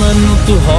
ನನ್ನನ್ನು ತು